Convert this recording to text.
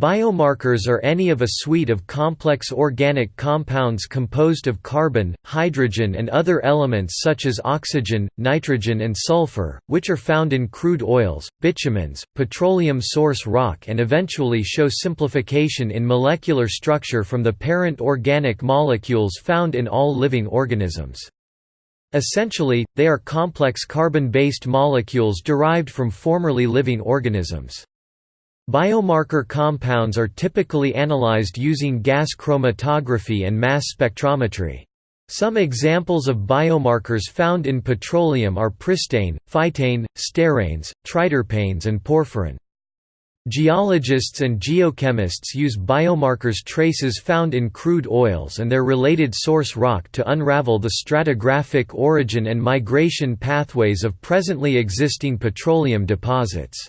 Biomarkers are any of a suite of complex organic compounds composed of carbon, hydrogen and other elements such as oxygen, nitrogen and sulfur, which are found in crude oils, bitumens, petroleum source rock and eventually show simplification in molecular structure from the parent organic molecules found in all living organisms. Essentially, they are complex carbon-based molecules derived from formerly living organisms. Biomarker compounds are typically analyzed using gas chromatography and mass spectrometry. Some examples of biomarkers found in petroleum are pristane, phytane, steranes, triterpenes and porphyrin. Geologists and geochemists use biomarkers traces found in crude oils and their related source rock to unravel the stratigraphic origin and migration pathways of presently existing petroleum deposits.